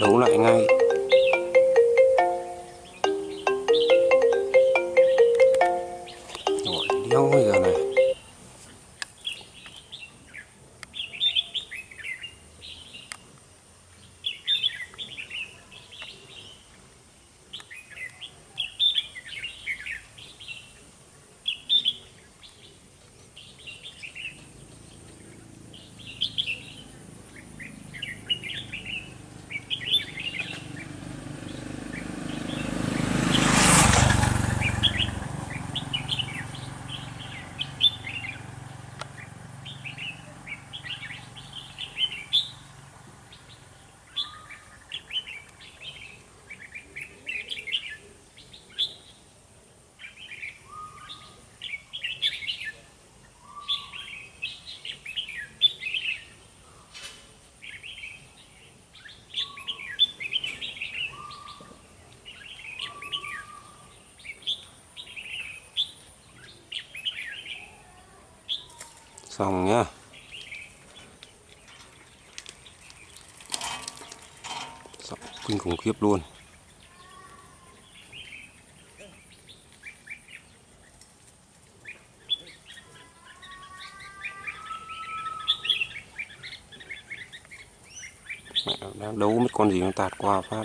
đấu lại ngay. Rồi, đéo bây giờ này. Xong nhá. Xong, kinh khủng khiếp luôn. Mẹ đang đấu mấy con gì nó tạt qua phát.